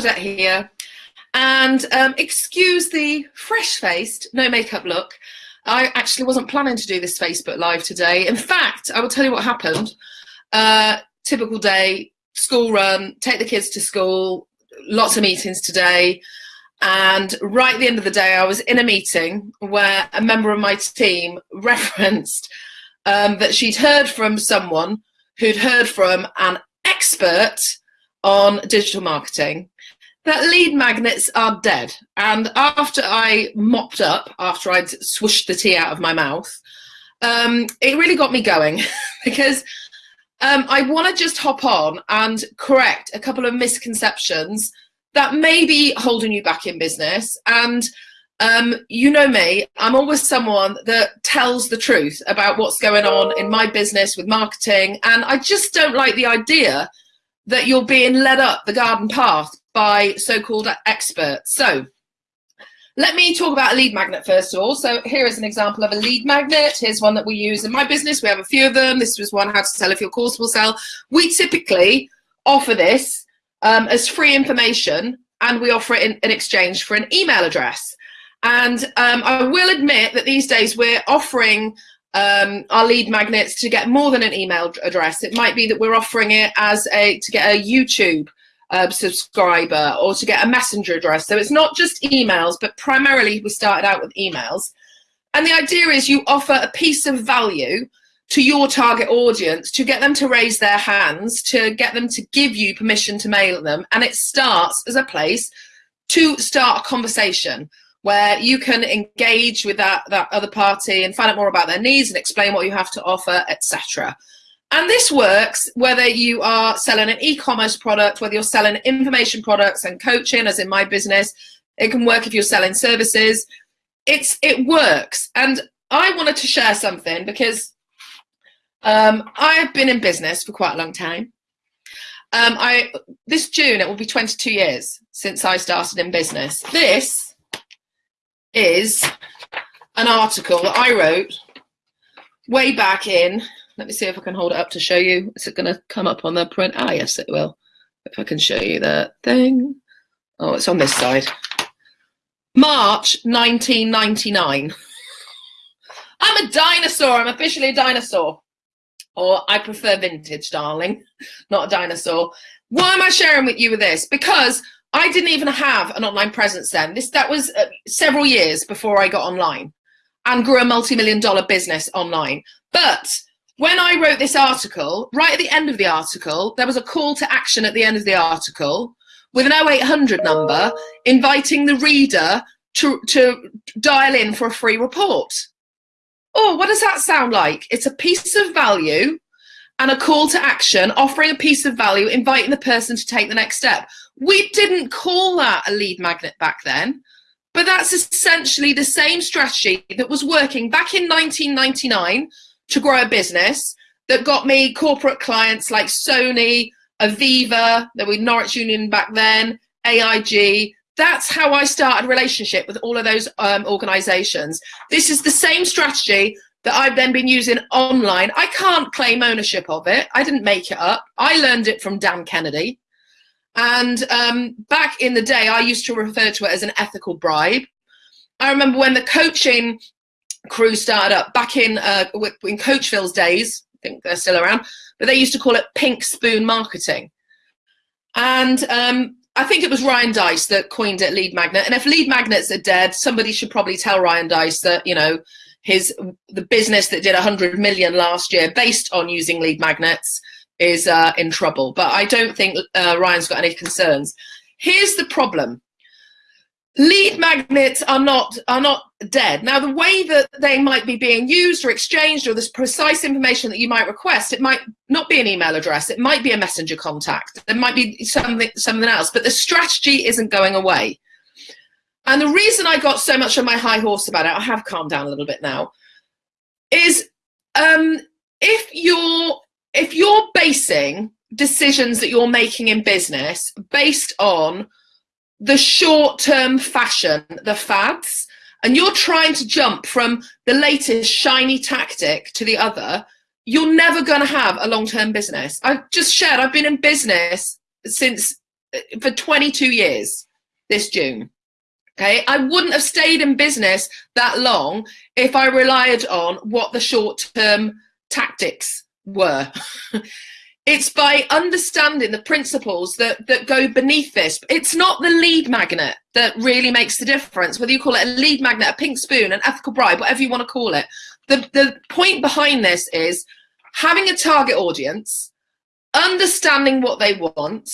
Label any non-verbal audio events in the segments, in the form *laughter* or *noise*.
Bernadette here. And um, excuse the fresh-faced, no makeup look. I actually wasn't planning to do this Facebook Live today. In fact, I will tell you what happened. Uh, typical day, school run, take the kids to school, lots of meetings today. And right at the end of the day, I was in a meeting where a member of my team *laughs* referenced um, that she'd heard from someone who'd heard from an expert on digital marketing that lead magnets are dead. And after I mopped up, after I'd swished the tea out of my mouth, um, it really got me going *laughs* because um, I want to just hop on and correct a couple of misconceptions that may be holding you back in business. And um, you know me, I'm always someone that tells the truth about what's going on in my business with marketing. And I just don't like the idea that you're being led up the garden path by so-called experts. So let me talk about a lead magnet first of all. So here is an example of a lead magnet. Here's one that we use in my business. We have a few of them. This was one how to sell if your course will sell. We typically offer this um, as free information and we offer it in, in exchange for an email address. And um, I will admit that these days we're offering um, our lead magnets to get more than an email address. It might be that we're offering it as a to get a YouTube uh, subscriber or to get a messenger address. So it's not just emails, but primarily we started out with emails. And the idea is you offer a piece of value to your target audience to get them to raise their hands, to get them to give you permission to mail them. And it starts as a place to start a conversation where you can engage with that, that other party and find out more about their needs and explain what you have to offer, etc. And this works whether you are selling an e-commerce product, whether you're selling information products and coaching, as in my business. It can work if you're selling services. It's It works. And I wanted to share something because um, I've been in business for quite a long time. Um, I This June, it will be 22 years since I started in business. This is an article that I wrote way back in let me see if I can hold it up to show you. Is it going to come up on the print? Ah, yes, it will. If I can show you the thing. Oh, it's on this side. March 1999. *laughs* I'm a dinosaur. I'm officially a dinosaur. Or I prefer vintage, darling, *laughs* not a dinosaur. Why am I sharing with you with this? Because I didn't even have an online presence then. This That was uh, several years before I got online and grew a multi-million dollar business online. But when I wrote this article, right at the end of the article, there was a call to action at the end of the article with an 0800 number inviting the reader to, to dial in for a free report. Oh, what does that sound like? It's a piece of value and a call to action, offering a piece of value, inviting the person to take the next step. We didn't call that a lead magnet back then, but that's essentially the same strategy that was working back in 1999 to grow a business that got me corporate clients like Sony, Aviva, there were Norwich Union back then, AIG. That's how I started relationship with all of those um, organizations. This is the same strategy that I've then been using online. I can't claim ownership of it. I didn't make it up. I learned it from Dan Kennedy. And um, back in the day, I used to refer to it as an ethical bribe. I remember when the coaching crew started up back in uh, in Coachville's days. I think they're still around, but they used to call it pink spoon marketing. And um, I think it was Ryan Deiss that coined it lead magnet. And if lead magnets are dead, somebody should probably tell Ryan Deiss that, you know, his the business that did 100 million last year based on using lead magnets is uh, in trouble. But I don't think uh, Ryan's got any concerns. Here's the problem lead magnets are not are not dead. Now the way that they might be being used or exchanged or this precise information that you might request it might not be an email address. It might be a messenger contact. There might be something something else but the strategy isn't going away. And the reason i got so much on my high horse about it i have calmed down a little bit now is um if you're if you're basing decisions that you're making in business based on the short-term fashion, the fads, and you're trying to jump from the latest shiny tactic to the other, you're never going to have a long-term business. I've just shared, I've been in business since uh, for 22 years this June. Okay, I wouldn't have stayed in business that long if I relied on what the short term tactics were. *laughs* it's by understanding the principles that, that go beneath this. It's not the lead magnet that really makes the difference, whether you call it a lead magnet, a pink spoon, an ethical bribe, whatever you want to call it. The, the point behind this is having a target audience, understanding what they want,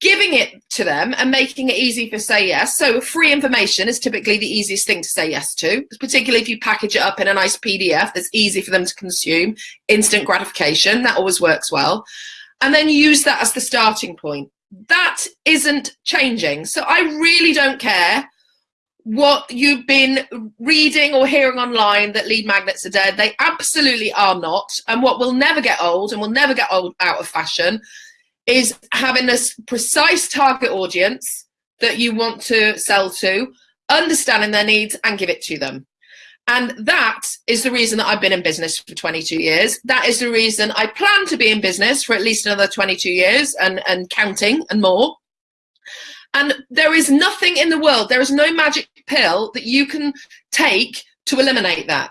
giving it to them and making it easy for say yes. So free information is typically the easiest thing to say yes to, particularly if you package it up in a nice PDF that's easy for them to consume, instant gratification, that always works well. And then use that as the starting point. That isn't changing. So I really don't care what you've been reading or hearing online that lead magnets are dead. They absolutely are not. And what will never get old and will never get old out of fashion is having a precise target audience that you want to sell to, understanding their needs and give it to them. And that is the reason that I've been in business for 22 years. That is the reason I plan to be in business for at least another 22 years and, and counting and more. And there is nothing in the world, there is no magic pill that you can take to eliminate that.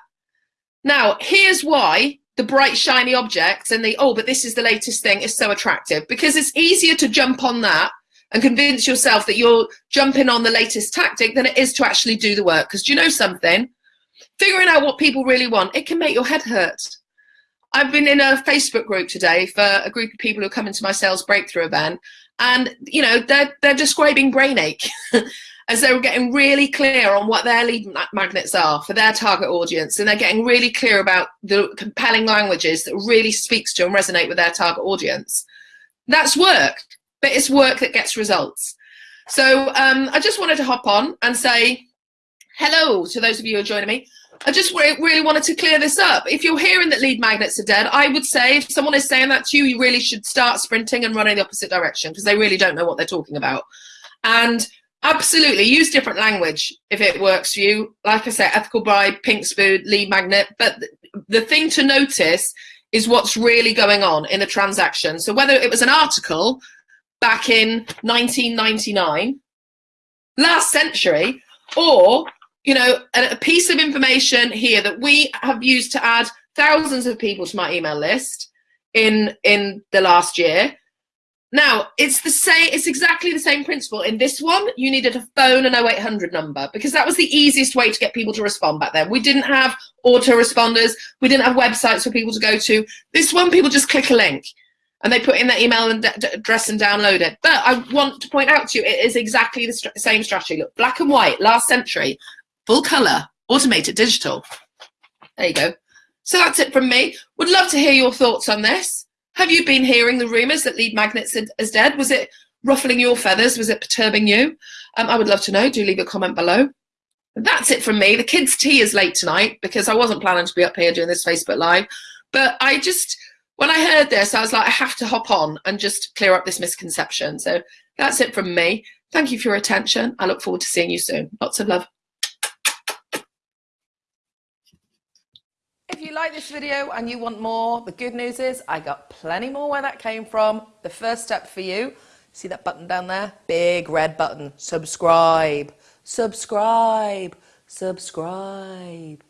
Now, here's why the bright shiny objects and the oh but this is the latest thing is so attractive. Because it's easier to jump on that and convince yourself that you're jumping on the latest tactic than it is to actually do the work. Because do you know something? Figuring out what people really want it can make your head hurt. I've been in a facebook group today for a group of people who come into my sales breakthrough event and you know they're they're describing brain ache *laughs* as they were getting really clear on what their lead magnets are for their target audience and they're getting really clear about the compelling languages that really speaks to and resonate with their target audience that's work but it's work that gets results so um, i just wanted to hop on and say hello to those of you who are joining me I just really wanted to clear this up. If you're hearing that lead magnets are dead, I would say if someone is saying that to you, you really should start sprinting and running the opposite direction because they really don't know what they're talking about. And Absolutely, use different language if it works for you. Like I said, ethical bribe, pink spoon, lead magnet. But the thing to notice is what's really going on in the transaction. So whether it was an article back in 1999, last century, or you know a, piece of information here that we have used to add thousands of people to my email list in in the last year now, it's the same, it's exactly the same principle. In this one, you needed a phone and 0800 number because that was the easiest way to get people to respond back then. We didn't have autoresponders. We didn't have websites for people to go to. This one, people just click a link and they put in their email and address and download it. But I want to point out to you, it is exactly the st same strategy. Look, black and white, last century, full color, automated, digital. There you go. So that's it from me. Would love to hear your thoughts on this. Have you been hearing the rumours that lead magnets is dead? Was it ruffling your feathers? Was it perturbing you? Um, I would love to know. Do leave a comment below. That's it from me. The kids' tea is late tonight because I wasn't planning to be up here doing this Facebook Live. But I just, when I heard this, I was like, I have to hop on and just clear up this misconception. So that's it from me. Thank you for your attention. I look forward to seeing you soon. Lots of love. You like this video and you want more, the good news is I got plenty more where that came from. The first step for you, see that button down there? Big red button, subscribe, subscribe, subscribe.